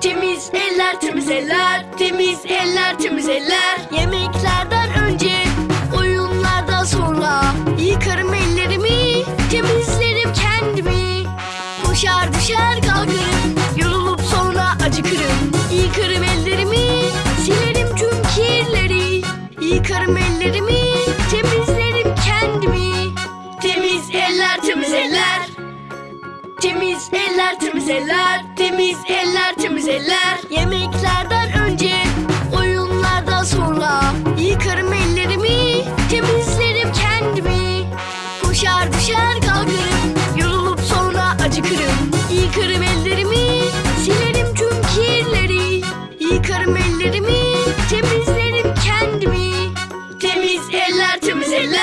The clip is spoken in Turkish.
Temiz eller, temiz eller, temiz eller, temiz eller. Yemeklerden önce, oyunlardan sonra yıkarım ellerimi, temizlerim kendimi. Koşar düşer kalkarım, yorulup sonra acıkırım. Yıkarım ellerimi, silerim tüm kirleri. Yıkarım ellerimi, temizlerim kendimi. Temiz eller, temiz eller. Temiz eller, temiz eller, temiz eller, yıkarım ellerimi Temizlerim kendimi. Temiz eller temiz eller.